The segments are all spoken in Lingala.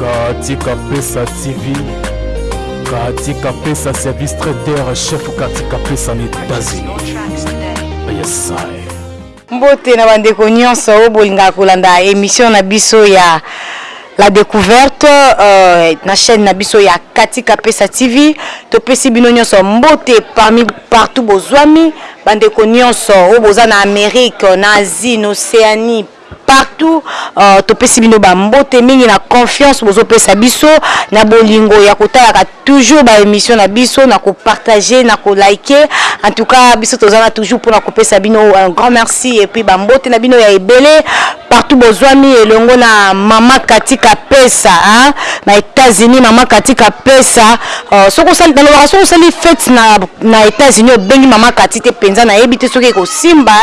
Katika Pesa TV, Katika Pesa service traiteur chef Katika Pesa na États-Unis. Yes, I. mbote na bandeko nyonso oyo bolingaka kolanda emission na biso ya La decouverte euh, na chaîne na biso ya Katika Pesa TV topesi bino nyonso mbote parmi partout bozwami bandeko nyonso oyo boza na Amérique na Asie na Océanie partout uh, topesi bino bambote mingi na confiance bozopesa biso na bolingo ya kotalaka Toujours ba emission na biso na ko partager na ko liker en tout cas biso toza na toujours pona ko pesa bino un grand merci et puis ba mbote na bino ya ebele partout bozwami elongo na maman Cathy Kapesa hein na Etats Unis maman Cathy Kapesa euh, soki osali na lobaka soki osali fete na na Etats Unis obengi maman Cathy te penza na yebi te soki ekosimba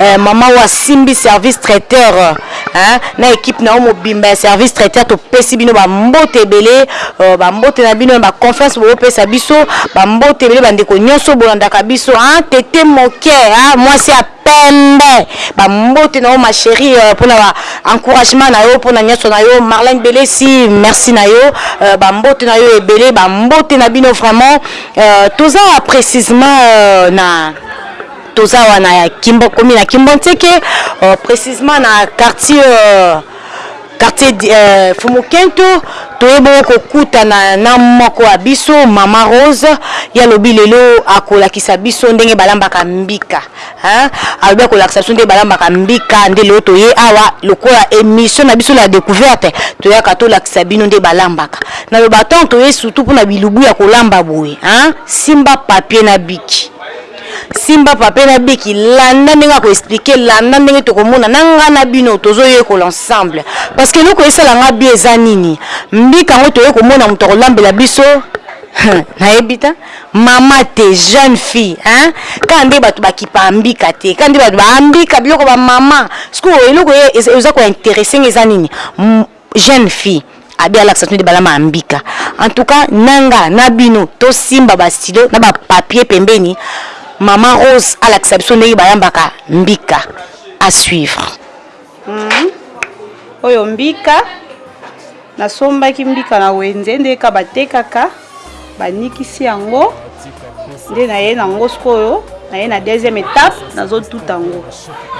euh, maman wa simbi service traiteur Hein, na equipe na yo mobimba ya service traiteur topesi bino ba mbote ebele euh, ba mbote na bino na ba confiance bopesa biso ba mbote ebele ba ndeko nyonso bolandaka biso hein, tete moke hein, mwasi ya pembe ba mbote na yo ma chérie euh, pona ba encouragement na yo pona nyonso na yo Marlène Belesi merci na yo euh, ba mbote na yo ebele ba mbote na bino vraiment euh, toza précisément euh, na Toza awa na kimbo commune ya kimbo nseke uh, precisement na quartier uh, quartier uh, fumukento toye bongo kokutana na moko ya biso mama rose ye alobi lelo akolakisa biso ndenge balambaka mbika hein? alobi akolakisa biso ndenge balambaka mbika nde lelo toye awa lokola émission na biso la découverte toyaka tolakisa bino nde balambaka naloba ntango toye surtout mpona bilubu ya kolamba boye hein? simba papier na biki Simba pape na biki landa ndenge ako explique landa ndenge toko mona na nga na bino tozo yekola ensemble parce que eloko esala nga bien eza nini mbika yango toye komona mutu ako lambela biso hum na yebi te mama te jeune fille hein kaka nde batu ba kipa mbika te kaka nde batu ba mbika biloko ba mama sikoyo eloko eza ko interesse nga eza nini jeune fille abi alakisa bino libala ma mbika en tout cas na nga na bino to simba ba stylo na ba papier pembeni maman rose alakisa biso ndenge bayambaka mbika à suivre mm -hmm. oyo mbika nasombaki mbika na wenze nde ka batekaka banikisi yango nde naye na yango sikoyo naye na deuxième étape nazotuta yango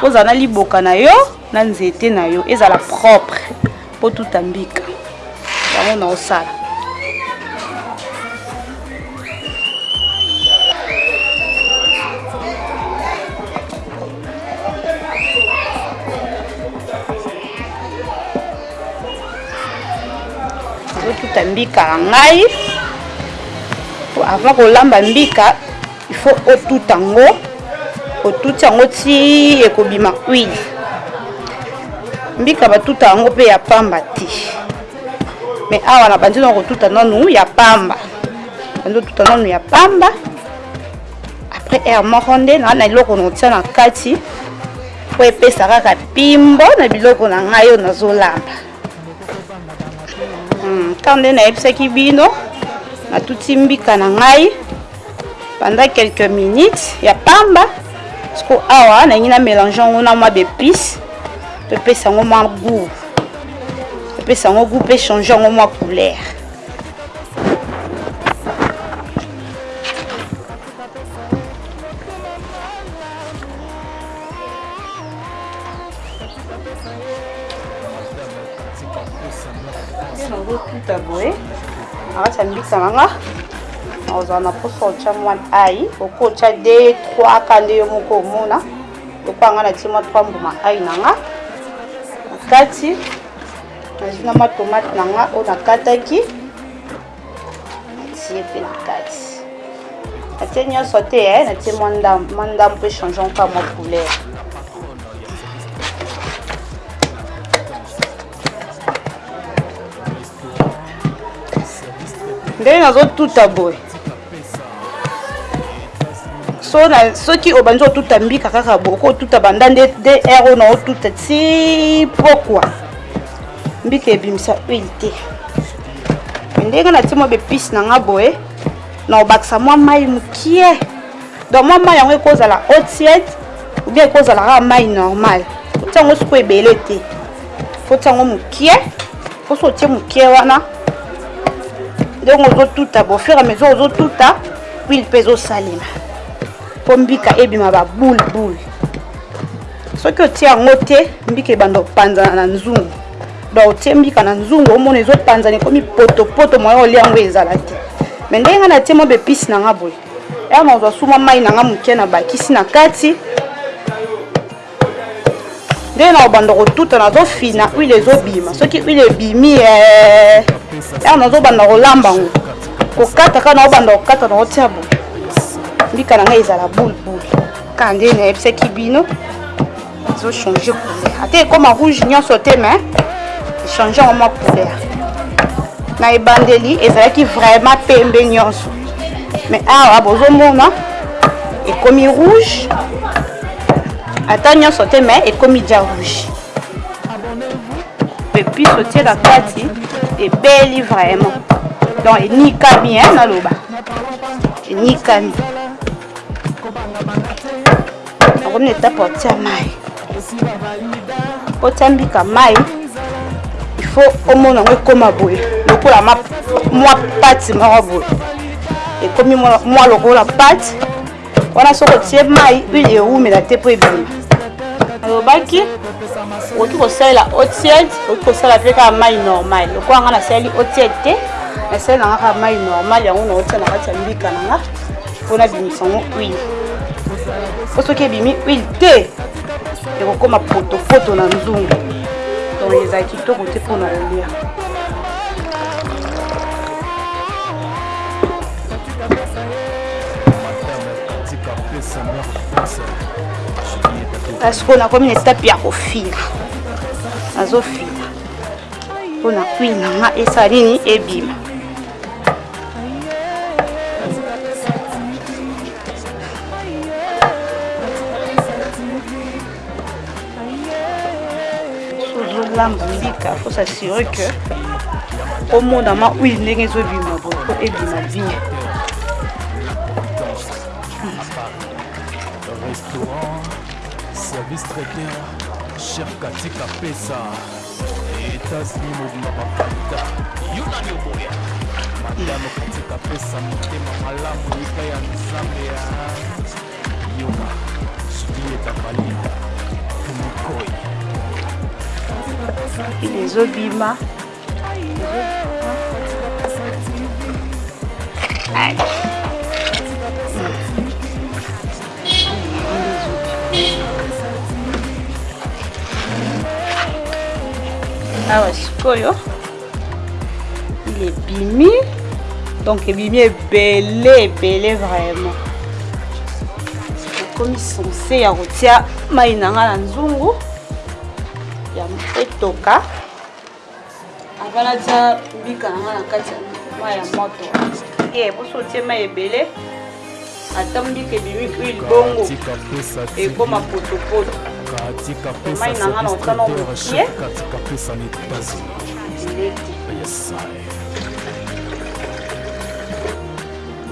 ozala na liboka na yo na nzete na yo ezala propre po tuta mbika yango na osala otuta mbika na ngai avant kolamba mbika il faut otuta yango otuti yango ti ekobima huile mbika batuta yango mpe ya pamba te mais awa na bandi na kotuta nanu ya pamba bandi otuta nanu ya pamba après aire moko nde naa na eloko notia na kati mpo epesa kaka pimbo na biloko na ngai oyo nazolamba ntango hmm, nde nayebisaki bino natuti mbika na ngai Pendant quelques minutes ya pamba siko awa nalingi na mélange yango na mwa baepice to epesa yango mwa goût epesa yango goût mpe change yango mwa couleur nazotuta boye nakati ya mbisa na nga ozala na mposa otya mwa ai okoki otya de 3 ka nde yo moko omona lokola ngai natie mwa 3 mbuma ai na nga na kati nazwi na mwa tomate na nga oyo nakataki natie mpe na kati natie nyonso te eh, natie mwa ndambo mwa ndambo mpe changeon ka mwa couleur ndenge nazotuta boye soki obandi otuta mbika kaka boye oko otuta banda nde dr ona otuta ti pokwa mbika ebimisa huile te ndenge natie mwa bepise na nga boye na obakisa mwa mai mokie Donc mwa mayi yango ekozala eau tiède ou bien ekozala kaka mayi normal. Otia yango sikoyo ebele te. Faut otia yango mokie. Faut so otie mokie wana ndenge ozotuta bo fur et à mesure ozotuta huile mpe ezosalema mpo mbika ebima baboule boule soki otie yango te mbika ebanda kopanzana na nzungu donc otie mbika na nzungu omona ezopanzana ekomi potopoto moya olia yango ezala te me ndenge ngai natie mwa bepise na ngai boye Awa nazwa suma mai na nga moke na bakisi na kati ndenge na kobanda kotuta nazofina huile ezobima soki huile ebimi eh, awa nazobanda kolamba yango kokata kaka naobanda kokata naotia bo mbika na ngai ezala bulbul kaka ndenge nayebisaki bino ezo changer couleur ata ekoma rouge nyonso te mais echange yango mwa couleur na ebandeli ezalaki vraiment pembe nyonso mais awa bozomona ekomi rouge ata nyonso te mais ekomi dia rouge epuis otie na kati ebeli vraiment donc enikami naloba enikami nakomi na etape otia mai otia mbika mai ifo omona yango ekoma boye lokola mwa pati moko boye ekomi mwa lokola pati wana soki otie mai huile ewumela te mpo ebima alobaki okoki kosalela otied okoki kosala mpe kaka mai normal lokola ngai nasaleli otied te nasaleli nanga kaka mai normal yango naotia na kati ya mbika na nga mpo nabimisa yango huile mpo soki ebimi huile te ekokoma potopoto na nzungu donc ezala kitoko te mpo na kolia kasi mpo nakomi na etape ya kofila nazofila mpo na huile na nga esala nini ebima mbika faut s'assurer que omonama huile ndenge ezobima boye po ebima bien restaurant service traiteur chef katika pesa Etats-Unis mobimba bavalida yo nani oboya madame katika pesa motema malamu yika ya nzambe ya yoka sudie bavalida kumikoi ezobima Thanks. awa sikoyo il ebimi donc ebimi ebele ebele vraiment nakomi sense ya kotia mai na ngai na nzungu ya etoka Avant natia mbika na nga na kati ya mayi ya moto. Te, poso otie mayi ebele. Ata mbika ebimi huile bongo ekoma potopoto. Mayi na nga na otia na mokie. Eleki.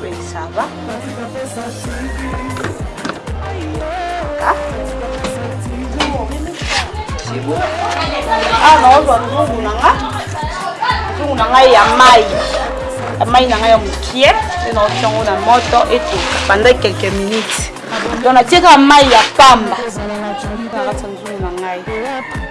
Oui, ça va. Ah. C'est bon. Ah, non, on va nous nanga. Nous nanga ya mai. Ya mai nanga ya mukie. Et non, on change na moto et tout. Pendant quelques minutes. Donc, on a tiré mai ya pamba. Nous nanga ya ngai.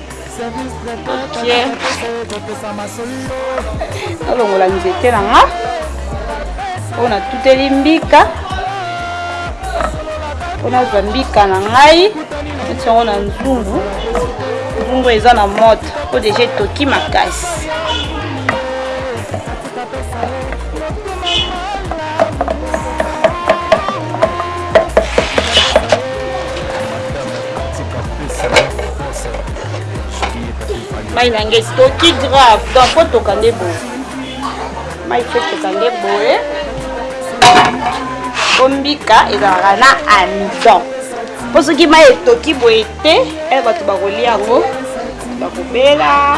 nalongola nzete na nga oyo natuteli mbika mpo nazwa mbika na ngai neti yango na nzungu nzungu eza na moto mpo deja etoki makasi mai na ngai estoki grave donc po toka nde boye mai fo toka nde boye kombika ezalaka na amidon mpo soki mai etoki boye te e bato bakolia yango bakobela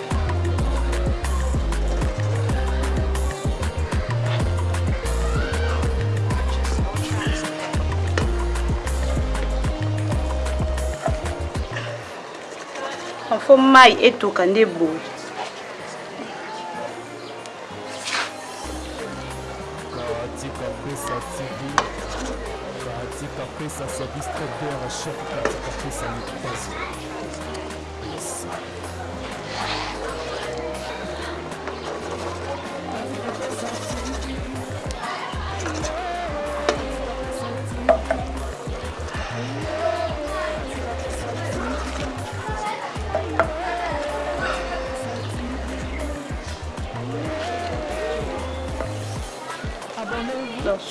fo mai etoka nde boye katika pesa tv katika pesa service trader chef katika pesa mitazo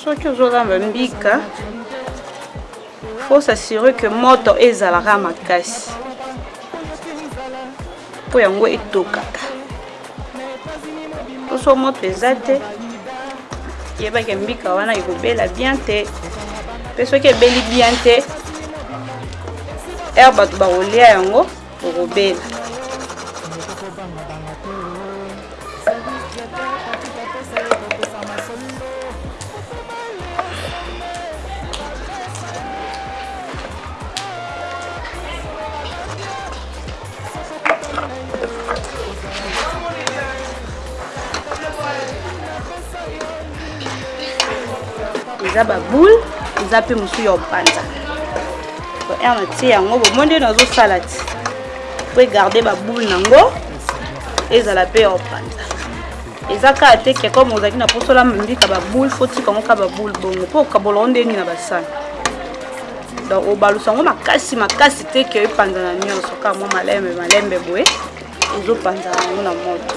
soki ozolamba mbika Faut s'assurer que moto ezalaka makasi mpo yango etokaka. Oso moto eza te yebake mbika wana ekobela bien te mpe soki ebeli bien te heure bato bakolia yango okobela eza baboule eza mpe mosusu ya opanza Air na tie yango bomoni nde nazosala ti po egarde baboule na yango ezala mpe opanza eza kaka te ke comme ozalaki na mposa olamba mbika baboule fo tika yango ka baboule bongo mpo okabola yango ndenge nini na basani donc obalusa yango makasi makasi te ke epanzana nyonso kaka mwa malembe malembe boye ezopanzana yango na moto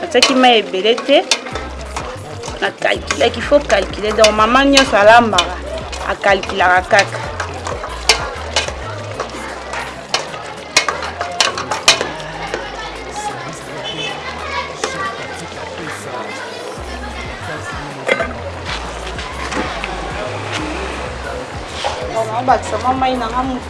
natiaki mai ebele te na calculaki fo calcule donc mama nyonso alambaka akalkulaka kaka bakisa mwa mai na nga moke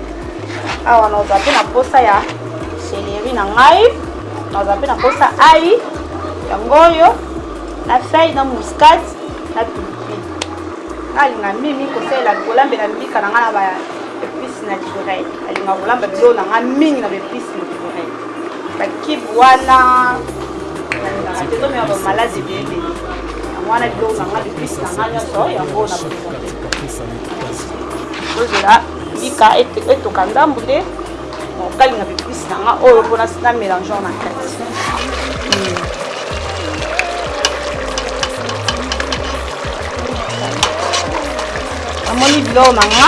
awa naza mpe na mposa ya seleri na ngai naza mpe na mposa ai yango oyo na fai na muscate na pilipili nalinga mingi kosalela kolambela mbika na ngai na ba epice naturel nalinga kolamba biloko na ngai mingi na ba epice naturel bakibe wana nalingaka te tomema bamaladi ebele yango wana biloko na ngai epice na ngai nyonso yango na ozela Lika ete etoka ndambu te. Okalinga b'epices na nga oyo po na melange yango na kati. namoni biloko na nga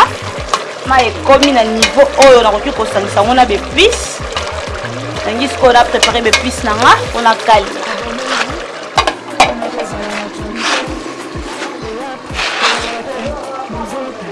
ma ekomi na niveau oyo nakoki kosangisa yango na bepice nangi sikoyo na prépare bepice na nga mpo na kalinga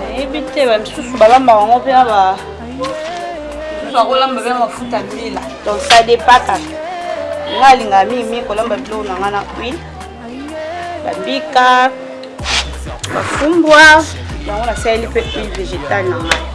nayebi te ba misusu balambaka yango mpe na ba misusu akolamba mpe mafuta mbila donc ça dépend kaka nga alingaka mingi mingi kolamba biloko na nga na huile babika bafumbwa yango nasaleli mpe huile végétale na ngai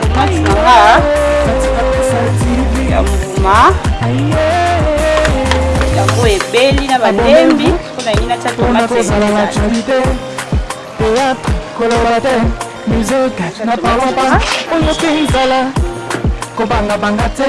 Tomate na nga ya mbuma yango ebeli na balembi mpo na yini natya tomate koloba te musike na palompa oyo mpe nzala kobangabanga te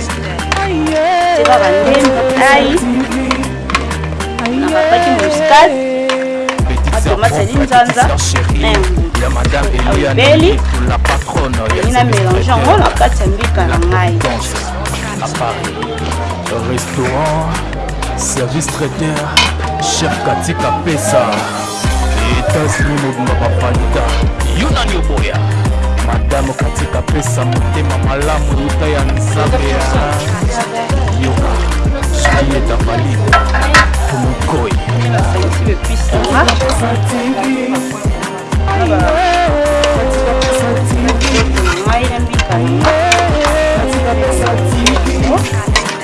teba bandembi ngai na babaki muscade matomate ya linzanza ebeli ngi na mélange yango na kati ya mbika na ngai restaurant service traiteur chef katika pesa Etats-Unis mobimba ba fanta. Yo nani oboya? Madame Katika pesa motema malamu luta ya Nzambe ya yoka soki etambali mokoi. Katika pesa TV.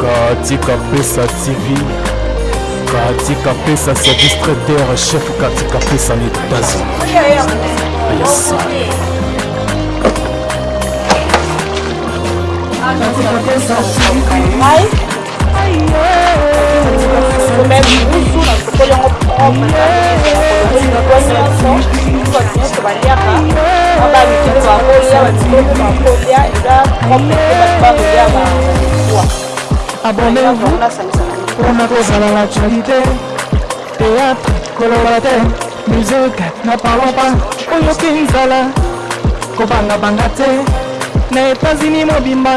Katika Pesa TV, Katika Pesa c'est distributeur chef Katika Pesa les États-Unis. Yes. Katika Pesa TV. Abonnez-vous pour notre à l'actualité. Théâtre, collaborateur, musique, ne parlons pas. Oyo Kinzala, kobanga banga te. Na États-Unis mobimba.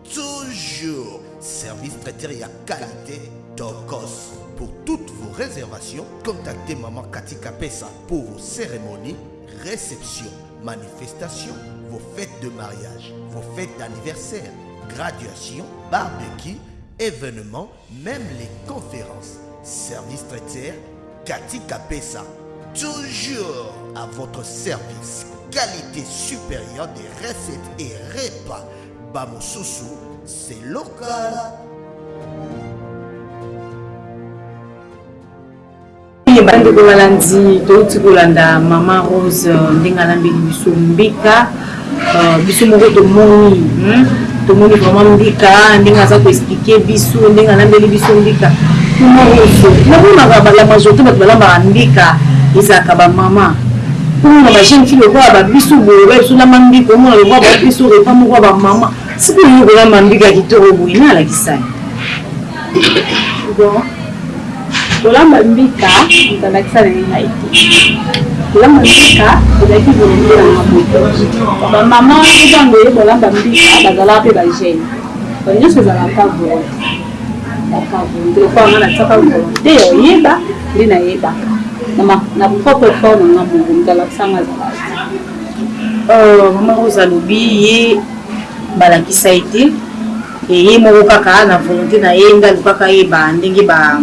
toujours service traité à qualité tocos Pour toutes vos réservations, contactez Maman Katika Pesa pour vos cérémonies, réceptions, manifestations vos fêtes de mariage, vos fêtes d'anniversaire, graduation, barbecue, événements, même les conférences. Service traiteur, Cathy Capessa. Toujours à votre service. Qualité supérieure des recettes et repas. Bamosusu, c'est local. Bandeko balandi, touti kolanda mama Rose ndenge alambeli biso mbika, biso moko tomoni tomoni vraiment mbika ndenge aza ko expliquer biso ndenge alambeli biso mbika. Mama Rose, namonaka ba la majorité bato balambaka mbika ezalaka ba mama, omona ba jeune fille lokola ba biso boye ba biso lamba mbika omona lokola ba biso repas moko ya ba mama, sikoyo yo kolamba mbika kitoko boye nani alakisa yo? Kolamba mbika, moto alakisa na ye ngai te. Kolamba mbika ezalaki volonte na nga moko. Ba mama mpe tango oye kolamba mbika bazalaka mpe ba jeune. Donc nionso ezalaka kaka volonte. Ezalaka volonte lokola nga natiaka volonte ya koyeba nde nayebaka na na propre effort na nga moko moto alakisa nga azalaka te. Mama Rose alobi ye balakisa ye te. Et ye moko kaka na volonte na ye nde alukaka ayeba ndenge ba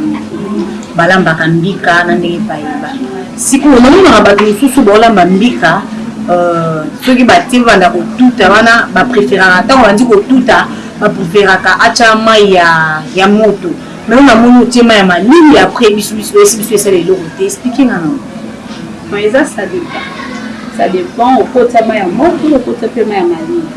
balambaka mbika na ndenge epayi ba sikoyo namonaka batu mususu baolamba mbika euh soki batie babanda kotuta wana ba preferaka tango abandi kotuta ba preferaka atia mayi ya ya moto mais yo namoni otie mayi ya malili après bisu bisu toyesi bisu esala eloko te explique nga nango Non eza ça depend ça depend okotia mayi ya moto okotia pe mayi ya malili.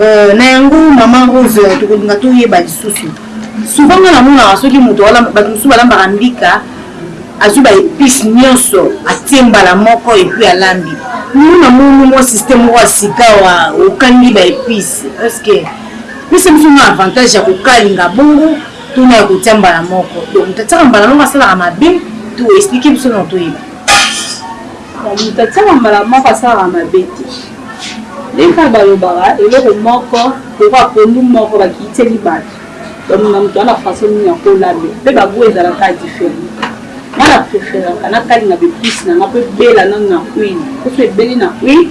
Euh, na yango maman Rose tokolinga toyeba lisusu. Souvent nga namonaka soki moto bato mosusu balambaka mbika azwi ba épice nyonso atie mbala moko epuis alambi lino namoni mwa système moko ya sikawa okangi ba épice estce pesa biso mwa avantage ya kokalinga bongo tuna ya kotia mbala moko donc tatiaka mbala moko asalaka mabe to explike biso na toyeba Mutu atiaka mbala moko asalaka mabe te ndenge kaka balobaka eloko moko lokola pondu moko bakitiseli batu bamema mutu wana façon nini ako lambe pe ba gout ezalaka kaka different nga na preferaka nakalinga b'epices nanga po ebela nanu na huile poso ebeli na huile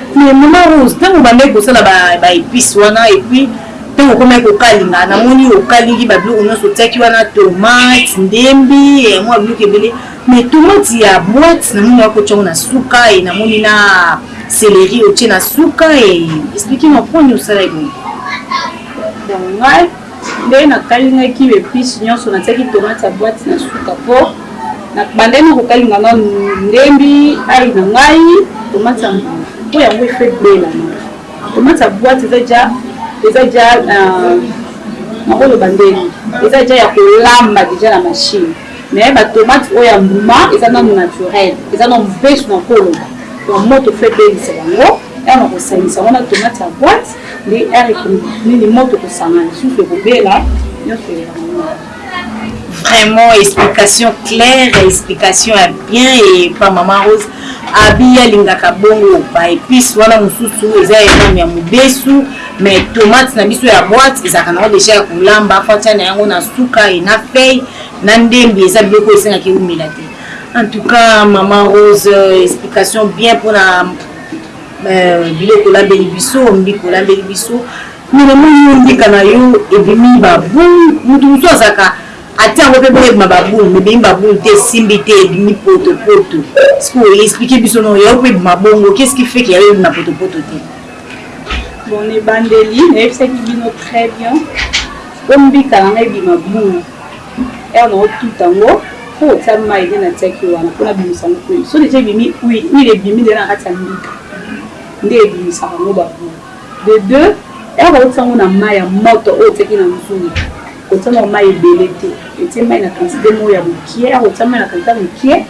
Mais maman rose tangu obandaki kosala ba epice wana et puis tangu okomaki kokalinga namoni okalingi ba biloko nionso otiaki wana tomate ndembi eh, mua biloko ebele mais tomate ya boite namoni okotia yango na suka et namoni na celerie otie na suka et explique moi poni osalaki bongo donc ngai Nde na kalingaki ba epices nionso na tiaki tomate ya boite na suka po na bandaki nako kalinga nanu ndembi, ail na ngai, tomate ya mbuma po yango il faut ebela nanu tomate ya boite eza dejà eza dejà nako loba ndeni eza dejà ya ko lamba dejà na machine mais ba tomate oyo ya mbuma eza nanu naturel eza nanu mubesu nako loba donc moto il faut ebelisa yango tango nako sangisa yango na tomate ya boite Nde heure ekomi nini moto ekosanga lisusu ekobela nionso eleka maman. Vraiment explication claire explication ya bien epa maman Rose abi alingaka bongo ba epice wana mosusu eza ya nani ya mobesu mais tomate na biso ya boite ezalaka nango deja ya kolamba fatia na yango na suka e na feuille na ndembi eza biloko esengaki eumela te en tout cas maman Rose explication bien mpona Euh biloko olambeli biso mbika olambeli biso mais na moni yo mbika na yo ebimi ba boule mutu mosusu azalaka atie yango pe bongo ebima ba boule mais ebimi ba boule te esimbi te ebimi poto poto sikoyo explique biso non ya yo pe ebima bongo qu'est ce qui fait que ya yo ebima poto poto te bon na ebandeli nayebisaki bino très bien po mbika na ngai ebima boule Heure nako tuta yango faut otia mayi nde na tiaki wana po na bimisa yango huile soki dejà ebimi huile huile ebimi dejà na kati ya mbika nde ebimisaka yango ba gout de deux heure otia yango na mayi ya moto oyo otiaki na nzungu kotia nao mayi ebele te otie mayi na quantite moko ya mokie heure otia mayi na quantite ya mokie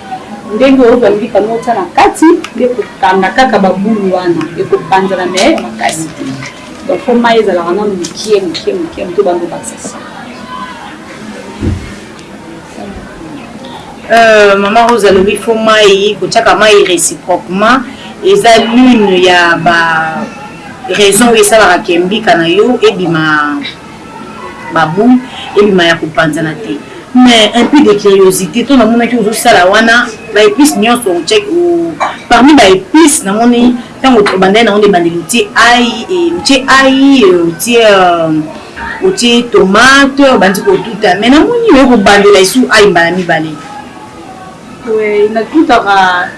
ndenge ozwa mbika no otia na kati nde ekokanga kaka ba boule wana ekopanzana mais makasi te. Donc po mayi ezalaka nanu mukie mukie mukie mukie obandi obakisa si. Euh, mama Rose alobi fo mayi kotiaka mayi réciproquement eza l'une ya ba raison oyo esalaka ke mbika na yo ebima baboule ebima ya kopanzana te mais un peu de curiosité to namonaki ozosala wana baepice nyonso parmi baepice namoni Tango tobandaki nango na ebandeli otie ail et otie ail otie otie tomate obandi kotuta mais namoni oye kobandela lisusu ail mbala mibale. Oui natutaka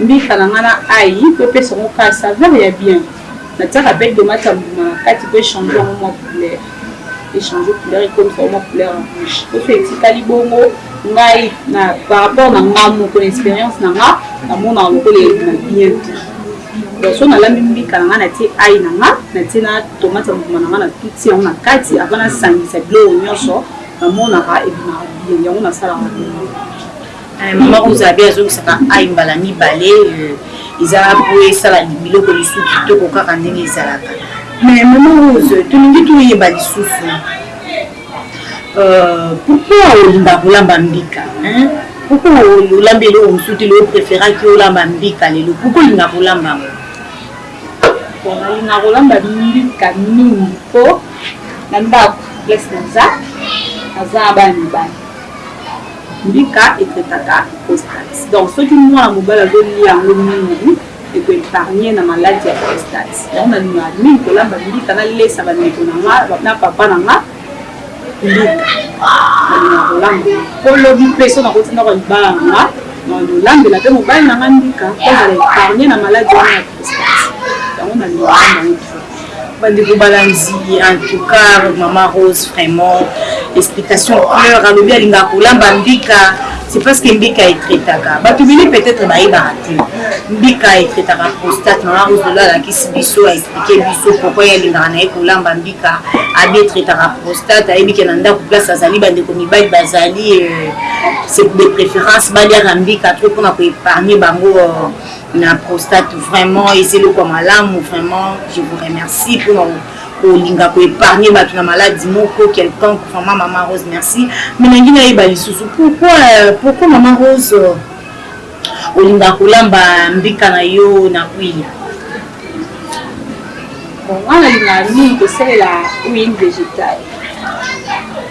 mbika na nga na ail po epesa ngo ka saveur ya bien natiaka pe tomate ya mbuma na kati po e changer yango mua couleur. Echange couleur ekomisa mwa couleur ya rouge soso etikali bongo ngai na par rapport na nga moko na experience na nga namonaka lokola ebima bien te donc so nalambi mbika na nga natie ai na nga natie na tomate ya mbuma na nga natuti yango na kati avant nasangisa biloko nyonso namonaka ebimaka bien yango nasalaka bongo Eh, mama kuzabe azongisaka ai mbala mibale euh, eza po esala biloko lisusu kitoko kaka ndenge ezalaka mais mama rose tolingi toyeba lisusu euh, pourkui olinga kolamba mbika pourkui olambi eloko mosusu te leo préféraki olamba mbika lelo pourkui olinga kolamba yango nalinga kolamba mbika mingi po na ndako place naza aza bana mibali Mbika e traitaka prostate donc soki mwana mobali azo lia yango mingi e ko epargner na maladi ya prostate. Yango na lingaka mingi ko lamba mbika, na lesa ba ndeko na nga na papa na nga mbika. Na lingaka ko lamba yango po lobi pe soki na koti ndako ya libala na nga na lambela pe mobali na nga mbika po azala epargne na maladi wana ya prostate. Yango na lingaka ko lamba yango trop. Ba ndeko balandi en tout cas maman rose vraiment explication claire alobi alingaka kolamba mbika c'est parce que mbika etraitaka batu ebele peut etre bayebaka te mbika etraitaka prostate maman rose lelo alakisi biso a explique biso pourquoi ye alingaka na ye kolamba mbika abi etraitaka prostate ayebi ke na ndako place azali ba ndeko mibali bazali euh, c'est de préférence baliaka mbika trop mpona ko épargne bango euh, na prostate vraiment eza eloko ya malamu vraiment je vous remercie pona kolinga ko épargner bato na maladi moko quelconque vraiment mama rose merci mais nangi nayeba lisusu pourquoi pourquoi mama rose olinga kolamba mbika na yo na huile bon wana linga mingi kosalela huile végétale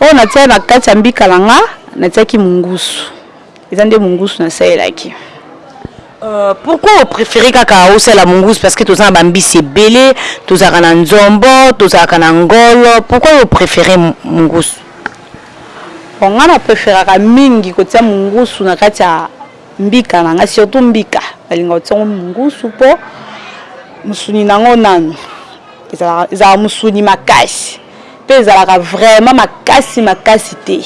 Oyo natia na kati ya mbika na nga natiaki mungusu eza nde mungusu na salelaki. Pourquoi o prefere kaka osalela mungusu parce que toza na ba mbisi ebele tozalaka na nzombo tozalaka na ngolo pourquoi yo o prefere mungusu? Bon nga na preferaka mingi kotia mungusu na kati ya mbika na nga surtout mbika nalingaka kotia ngo mungusu po musuni na ngo nanu ezalaka musuni makasi. Pe ezalaka vraiment makasi makasi te.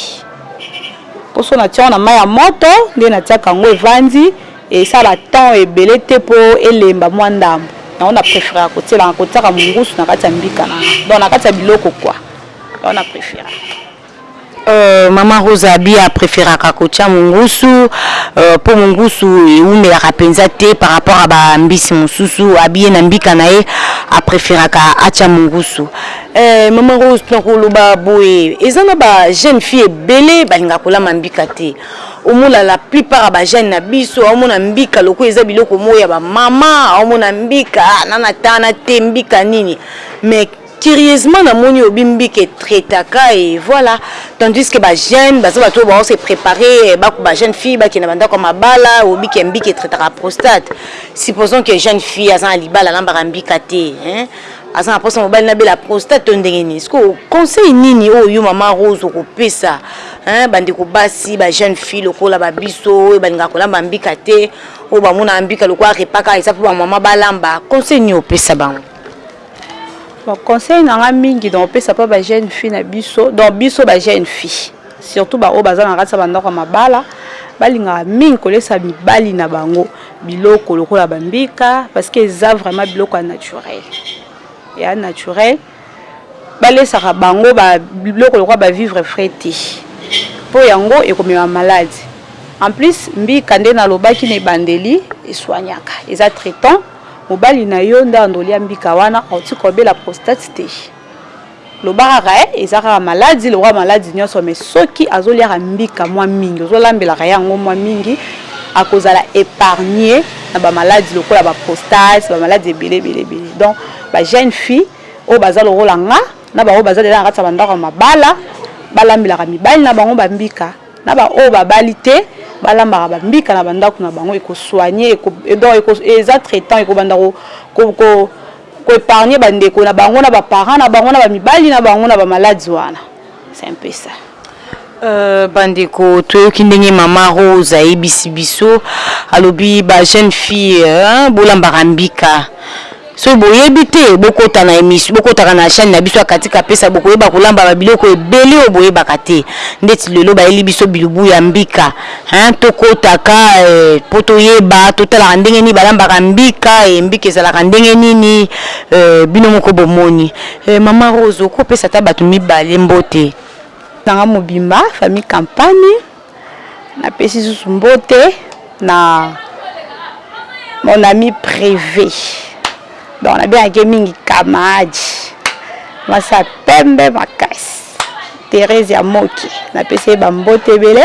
Poso na tia ngo na mayi ya moto nde na tiaka yango evandi esala ba temps ebele te po elemba mua ndambu. Yango na preferaka ko tielaka ko tiaka mungusu na kati ya mbika na nga. Donc na kati ya biloko quoi. Yango na preferaka. Euh maman Rosa abi a preferaka kotia mungusu euh po mungusu ewumelaka penza te par rapport ya ba mbisi mususu abi ye na mbika na ye a preferaka atia mungusu. Euh maman Rose nako loba boye eza na ba jeune fille ebele balingaka kolama mbika te omona la plus part ya ba jeune na biso aomona mbika lokola eza biloko moko ya ba maman aomona mbika nana tana te mbika nini mais Curieusement na moni obi mbike traitaka et voila tandis que ba jeunes baza batu oyo bao se preparer ba ba jeunes filles ba kenda ba ndaku ya mabala obi ke mbike traitaka prostate supposons ke jeune fille aza na libala alambaka mbika te hein aza na posa mobali na bela prostate to ndenge nini sikoyo conseil nini oyo yo mama rose okopesa hein ba ndeko basi ba jeunes filles lokola ba biso oyo ba lingaka kolamba mbika te oyo ba monaka mbika lokola repas kaka eza po ba mama balamba conseil nini opesa bango Bon conseil na nga mingi donc opesa pa ba jeune fille na biso donc biso ba jeune fille surtout ba oyo baza na kati ya ba ndako ya mabala balingaka mingi kolesa mibali na bango biloko lokola ba mbika parce que eza vraiment biloko ya naturel ya naturel balesaka bango ba biloko lokola ba vivre frais te mpo yango ekomema malade en plus mbika nde nalobaki na ebandeli eswaniaka eza traitant Mobali na yo nde andoli ya mbika wana auti kobela prostate te loba kaka eh eza kaka maladi lokola maladi nionso mais soki azoliaka mbika mua mingi ozolambelaka ye yango mua mingi akozala epargne na ba maladi lokola ba prostate ba maladi ebele ebele ebele donc ba jeune fille oyo baza lokola nga na ba oyo baza dejà na kati ya ba ndako ya mabala balambelaka mibali na bango ba mbika Na ba oyo babali te balambaka ba mbika na ba ndaku na bango eko soigner eko donc eko eza traitant eko banda ko ko ko epargner ba ndeko na bango na ba parents na bango na ba mibali na bango na ba malades wana c'est un peu ça. Euh ba ndeko toyoki ndenge mama Rose ayebisi biso alobi ba jeunes filles bolambaka mbika. Soki boyebi te bokota na emission bokotaka na chaine na biso ya katika pesa bokoyeba kolamba ba biloko ebele oyo boyebaka te ndeti lelo bayeli biso bilubu ya mbika hein tokota ka eh, po toyeba totalaka ndenge nini balambaka mbika eh, mbika ezalaka ndenge nini eh, bino moko bomoni eh, mama Rose okopesa ata batu mibale mbote. Nanga mobimba famille campagne Napesi lisusu mbote na mon ami prive donc nabengaka ye mingi kamaadi mwasi ya pembe makasi therese ya moki napesi ye bambote ebele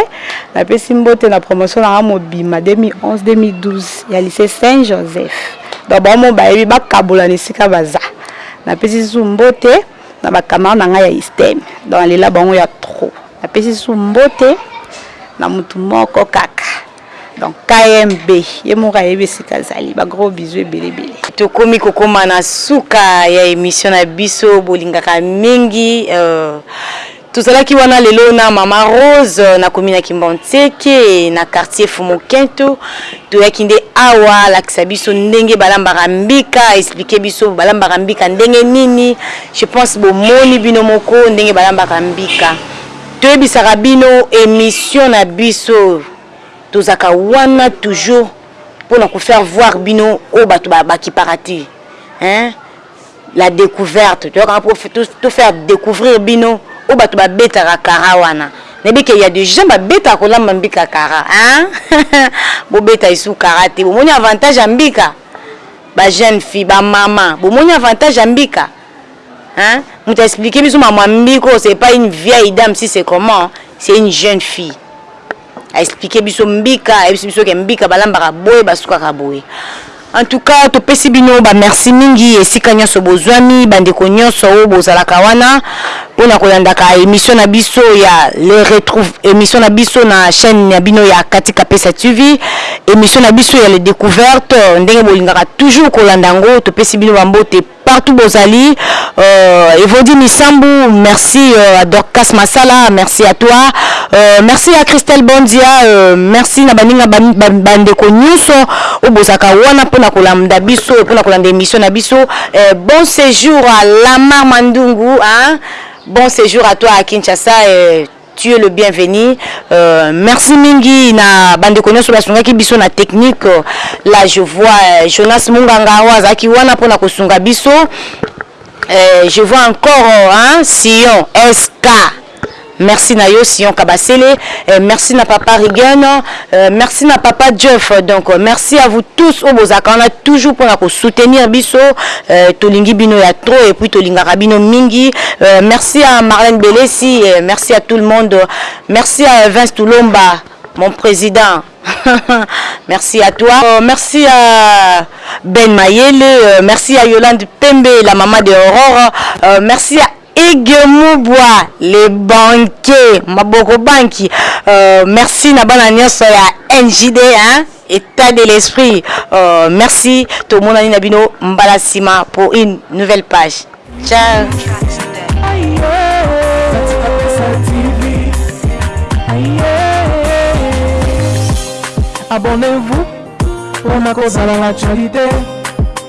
napesi mbote na promotion nanga mobima 2011-2012 ya lycée saint joseph donc baomo bayebi bakabola na esika baza napesi lisusu mbote na bacamarade na ngai ya isteme donc nalela bango ya trop Napesi su mbote na mutu moko kaka donc KMB ye moko ayebi esika azali ba gros bisous ebele ebele. Tokomi kokoma na suka ya emission na biso bolingaka mingi tozalaki wana lelo na mama Rose na commune ya Kimbanseke na quartier Fumu Kento toyaki nde awa alakisa biso ndenge balambaka mbika explique biso balambaka mbika ndenge nini Je pense bomoni bino moko ndenge balambaka mbika. Toyebisaka bino emission na biso tozaka wana toujours pona ko faire voir bino oyo batu ba kipaka te hein la decouverte toyaka wana po to faire decouvrir bino oyo batu ba betaka kara wana nayebi ke ya de gens ba betaka kolamba mbika kara hein bobeta lisusu kara te bomoni avantage ya mbika Ba jeune fille ba maman bomoni avantage ya mbika hein mutu a explique biso makambo ya mbika oyo c'est pas une vieille dame si c'est comment c'est une jeune fille a explique biso mbika ayebisi biso ke mbika balambaka boye basukaka boye en tout cas topesi bino ba merci mingi esika nionso bozwami bandeko nionso oyo bozalaka wana Pona kolandaka emission na biso ya le retrouv emission na biso na chaine na bino ya kati kapesa TV emission na biso ya le decouverte ndenge bolingaka toujours kolanda yango topesi bino ba mbote partout bozali euh Evodi Misambu merci euh à Dorcas Masala merci à toi euh merci à Christelle Bondia euh merci na baninga ba ba ndeko nioso oyo bozalaka wana pona kolamda biso pona kolanda emission na biso Eh bon sejour à Lamar Mandungu hein bon sejour à toi à Kinshasa eh, tu es le bienvenu euh, merci mingi na bandeko nyonso basungaki biso na technique là je vois euh, Jonas Munganga oyo azalaki wana mpo na kosunga biso eh, je vois encore hein, Sion SK Merci na yo Sion Kabasele eh, merci na papa Rigen eh, merci na papa Jeff donc euh, merci à vous tous oyo bozalaka wana toujours mpona kosoutenir biso eh, tolingi bino ya trop et puis tolingaka bino mingi eh, merci à Marlène Belesi eh, merci à tout le monde merci à Vince Tulomba mon président merci à toi. Euh, merci à Ben Mayele. Euh, merci à Yolande Pembe, la maman de Aurore. Euh, merci à Hugue Mubwa le banquier maboko banki merci na bana nionso ya NJD hein etat de l'esprit merci tomonani na bino mbala sima pour une nouvelle page ciao.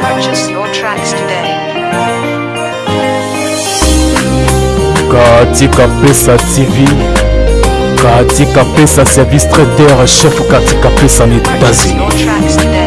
Purchase your tracks today. katika pesa tv katika pesa service traiteur chef katika pesa na Purchase etats-unis your tracks today.